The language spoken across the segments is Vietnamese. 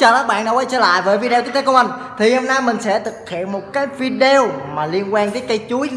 chào các bạn đã quay trở lại với video tiếp theo của mình. Thì hôm nay mình sẽ thực hiện một cái video mà liên quan tới cây chuối.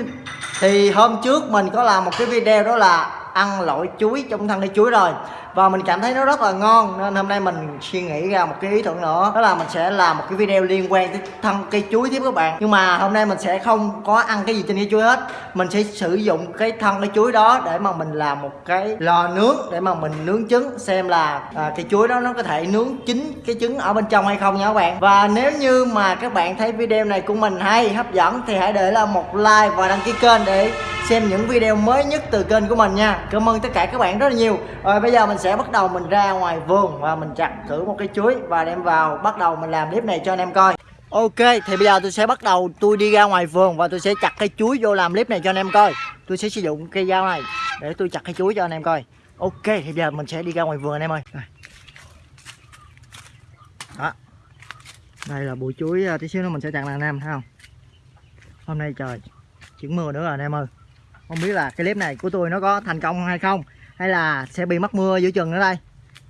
Thì hôm trước mình có làm một cái video đó là ăn loại chuối trong thân cây chuối rồi. Và mình cảm thấy nó rất là ngon nên hôm nay mình suy nghĩ ra một cái ý tưởng nữa. Đó là mình sẽ làm một cái video liên quan tới thân cây chuối tiếp các bạn. Nhưng mà hôm nay mình sẽ không có ăn cái gì trên cây chuối hết. Mình sẽ sử dụng cái thân cây chuối đó để mà mình làm một cái lò nướng để mà mình nướng trứng xem là à, cây chuối đó nó có thể nướng chín cái trứng ở bên trong hay không nha các bạn. Và nếu như mà các bạn thấy video này của mình hay hấp dẫn thì hãy để là một like và đăng ký kênh để xem những video mới nhất từ kênh của mình nha. Cảm ơn tất cả các bạn rất là nhiều. Rồi, bây giờ mình sẽ bắt đầu mình ra ngoài vườn và mình chặt thử một cái chuối và đem vào. Bắt đầu mình làm clip này cho anh em coi. Ok, thì bây giờ tôi sẽ bắt đầu tôi đi ra ngoài vườn và tôi sẽ chặt cây chuối vô làm clip này cho anh em coi. Tôi sẽ sử dụng cây dao này để tôi chặt cây chuối cho anh em coi. Ok, thì bây giờ mình sẽ đi ra ngoài vườn anh em ơi. Đó. Đây là bụi chuối à, tí xíu nữa mình sẽ chặt là anh em, thấy không? Hôm nay trời, chuyển mưa nữa rồi anh em ơi không biết là cái clip này của tôi nó có thành công hay không hay là sẽ bị mất mưa giữa chừng nữa đây.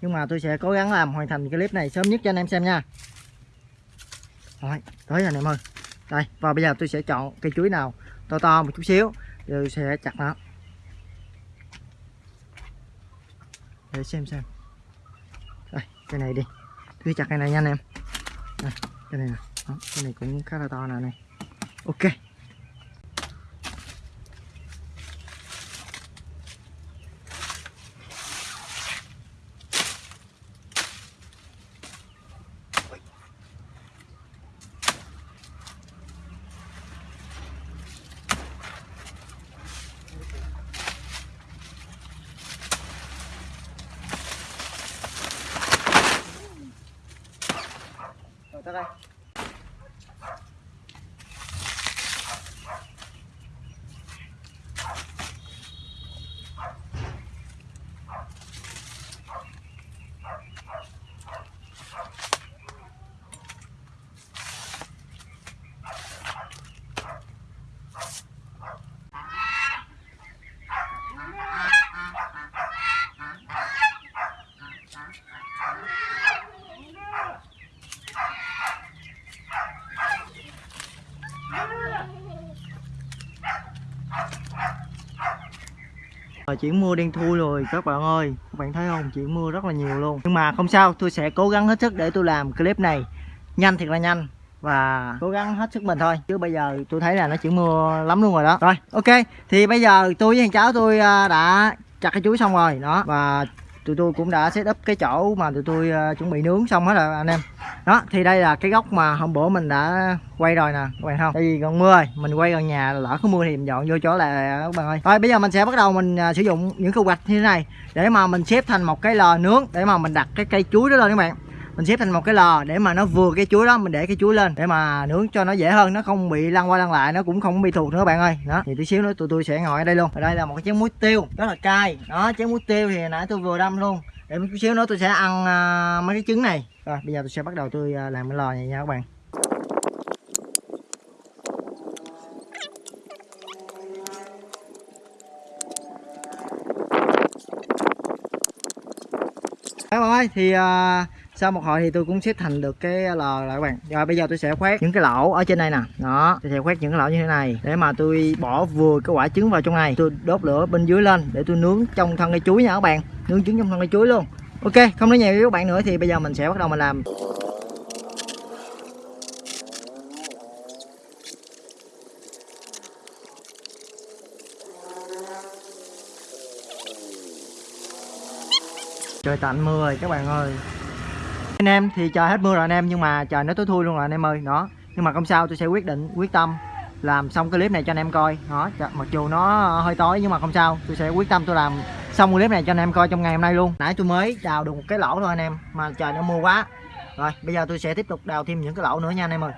Nhưng mà tôi sẽ cố gắng làm hoàn thành cái clip này sớm nhất cho anh em xem nha. Rồi tới rồi anh em ơi. Đây và bây giờ tôi sẽ chọn cây chuối nào to to một chút xíu rồi tôi sẽ chặt nó. Để xem xem. Đây cái này đi. Tôi chặt cái này nha anh em. Đây, cái này nè. Cái này cũng khá là to nè này. Ok. Rồi tới chuyển mưa đen thui rồi, các bạn ơi. Các bạn thấy không? Chuyển mưa rất là nhiều luôn. Nhưng mà không sao, tôi sẽ cố gắng hết sức để tôi làm clip này Nhanh thiệt là nhanh Và cố gắng hết sức mình thôi. Chứ bây giờ tôi thấy là nó chuyển mưa lắm luôn rồi đó. Rồi, ok. Thì bây giờ tôi với thằng cháu tôi à, đã chặt cái chuối xong rồi. Đó, Và tụi tôi cũng đã set up cái chỗ mà tụi tôi uh, chuẩn bị nướng xong hết rồi anh em. Đó thì đây là cái góc mà hôm bữa mình đã quay rồi nè các bạn không? Tại vì còn mưa rồi mình quay gần nhà lỡ có mưa thì mình dọn vô chỗ là các bạn ơi. Rồi bây giờ mình sẽ bắt đầu mình uh, sử dụng những khu gạch như thế này để mà mình xếp thành một cái lò nướng để mà mình đặt cái cây chuối đó lên các bạn mình xếp thành một cái lò để mà nó vừa cái chuối đó mình để cái chuối lên để mà nướng cho nó dễ hơn nó không bị lăn qua lăn lại nó cũng không bị thuộc nữa bạn ơi. Đó thì tí xíu nữa tụi tôi sẽ ngồi ở đây luôn. Ở đây là một cái chén muối tiêu rất là cay. Đó chén muối tiêu thì nãy tôi vừa đâm luôn. Để một chút xíu nữa tôi sẽ ăn uh, mấy cái trứng này. Rồi bây giờ tôi sẽ bắt đầu tôi uh, làm cái lò này nha các bạn. Các bạn ơi thì uh, sau một hồi thì tôi cũng xếp thành được cái lò lại các bạn. Rồi bây giờ tôi sẽ khoét những cái lỗ ở trên đây nè. Đó, tôi sẽ khoét những cái lỗ như thế này để mà tôi bỏ vừa cái quả trứng vào trong này. Tôi đốt lửa bên dưới lên để tôi nướng trong thân cây chuối nha các bạn. Nướng trứng trong thân cây chuối luôn. Ok, không nói nhiều với các bạn nữa thì bây giờ mình sẽ bắt đầu mình làm. Trời tạnh mưa rồi các bạn ơi anh em thì trời hết mưa rồi anh em, nhưng mà trời nó tối thui luôn rồi anh em ơi, đó. Nhưng mà không sao, tôi sẽ quyết định, quyết tâm làm xong cái clip này cho anh em coi. Đó mặc dù nó hơi tối nhưng mà không sao, tôi sẽ quyết tâm tôi làm xong clip này cho anh em coi trong ngày hôm nay luôn. Nãy tôi mới đào được một cái lỗ thôi anh em, mà trời nó mưa quá. Rồi, bây giờ tôi sẽ tiếp tục đào thêm những cái lỗ nữa nha anh em ơi.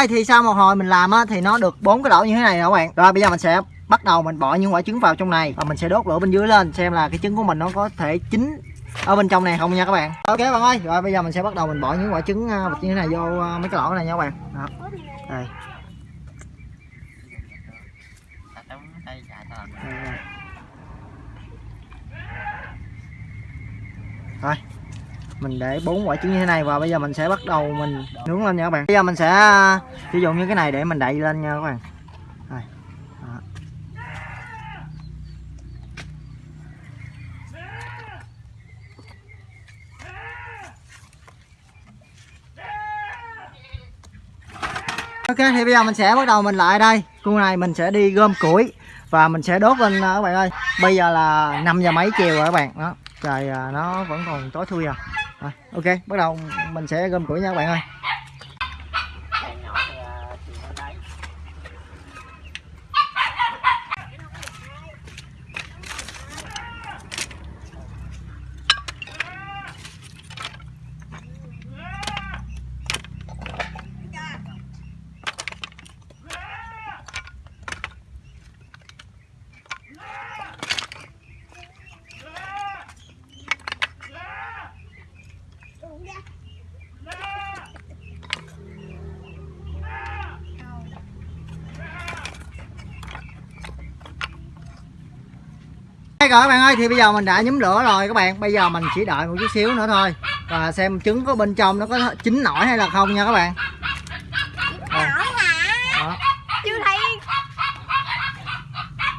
Ơi thì sau một hồi mình làm á, thì nó được bốn cái lỗ như thế này nè các bạn. Rồi, bây giờ mình sẽ bắt đầu mình bỏ những quả trứng vào trong này và mình sẽ đốt lửa bên dưới lên xem là cái trứng của mình nó có thể chín ở bên trong này không nha các bạn. Ok bạn ơi, rồi bây giờ mình sẽ bắt đầu mình bỏ những quả trứng à, như thế này vô à, mấy cái lỗ này nha các bạn. Đó. Đây đây. rồi mình để bốn quả trứng như thế này và bây giờ mình sẽ bắt đầu mình nướng lên nha các bạn. Bây giờ mình sẽ à, sử dụng như cái này để mình đậy lên nha các bạn. Đây. Đó. Ok, thì bây giờ mình sẽ bắt đầu mình lại đây. Cu này mình sẽ đi gom củi Và mình sẽ đốt lên à, các bạn ơi. Bây giờ là 5 giờ mấy chiều rồi các bạn. Đó. Trời à, nó vẫn còn tối thui à à, Ok bắt đầu mình sẽ gom củi nha các bạn ơi. Ok rồi các bạn ơi thì bây giờ mình đã nhúm lửa rồi các bạn. Bây giờ mình chỉ đợi một chút xíu nữa thôi. Và xem trứng có bên trong nó có chín nổi hay là không nha các bạn. Đây. Nổi hả? Chưa thấy.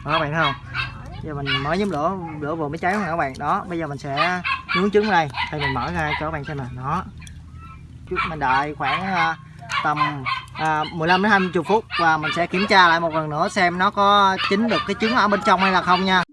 Đó các bạn thấy không? Giờ mình mới nhúm lửa, lửa vừa mới cháy nè các bạn. Đó, bây giờ mình sẽ nướng trứng đây. Thì mình mở ra cho các bạn xem nè Đó. Chút mình đợi khoảng à, tầm à, 15 đến 20 phút Và mình sẽ kiểm tra lại một lần nữa xem nó có chín được cái trứng ở bên trong hay là không nha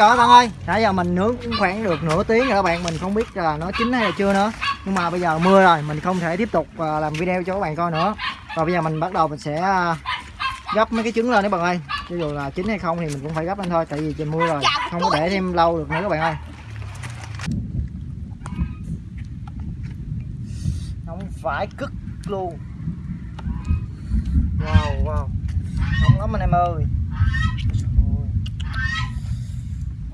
rồi các bạn ơi, nãy giờ mình nướng cũng khoảng được nửa tiếng rồi các bạn, mình không biết là nó chín hay là chưa nữa. Nhưng mà bây giờ mưa rồi, mình không thể tiếp tục à, làm video cho các bạn coi nữa. Và bây giờ mình bắt đầu mình sẽ à, gấp mấy cái trứng lên các bạn ơi. Cho dù là chín hay không thì mình cũng phải gấp lên thôi, tại vì trời mưa rồi, không có để thêm lâu được nữa các bạn ơi. Không phải cứt luôn. Wow wow. không lắm anh em ơi.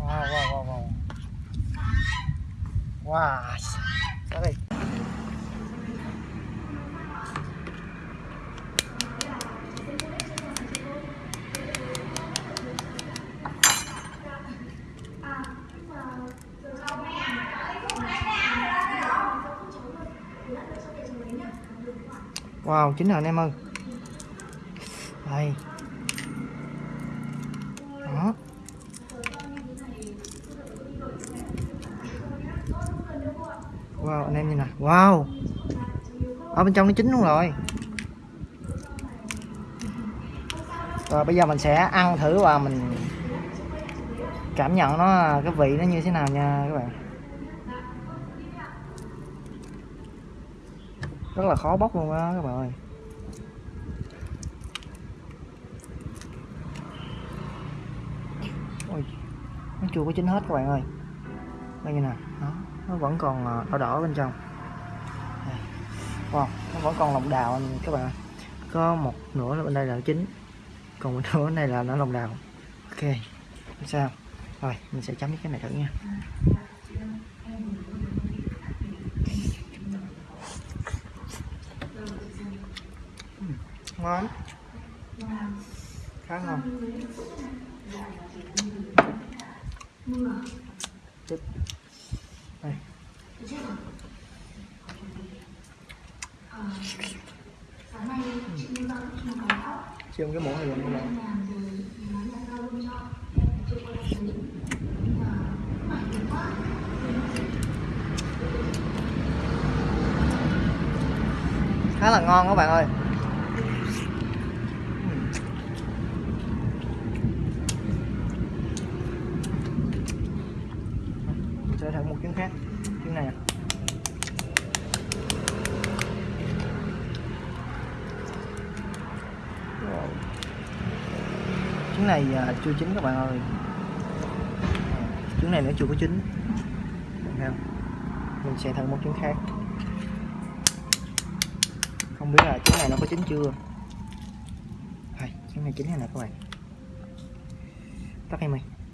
Wow, wow, wow, wow. Wow. Sorry. Wow, chín rồi anh em ơi. Đây. Đó. Wow anh em nhìn nè Wow. Ở bên trong nó chín luôn rồi. Rồi bây giờ mình sẽ ăn thử và mình Cảm nhận nó cái vị nó như thế nào nha các bạn. Rất là khó bóc luôn á các bạn ơi. Ôi, Nó chưa có chín hết các bạn ơi. Đây như nè. Nó nó vẫn còn ờ, đỏ đỏ bên trong wow nó vẫn còn lòng đào anh, các bạn ơi. có một nửa là bên đây là chín còn một nửa này là nó lòng đào. Ok, không sao. Rồi, mình sẽ chấm cái này thử nha. Ngon. Khá ngon. Tiếp. Đây. Xem cái món này luôn. Các bạn khá là ngon các bạn ơi Mình sẽ thử một trứng khác trứng này à. Wow trứng này à, chưa chín các bạn ơi. Trứng này nó chưa có chín. Không? mình sẽ thử một trứng khác. Không biết là trứng này nó có chín chưa. Trứng này chín hay nè các bạn? Tắt em ơi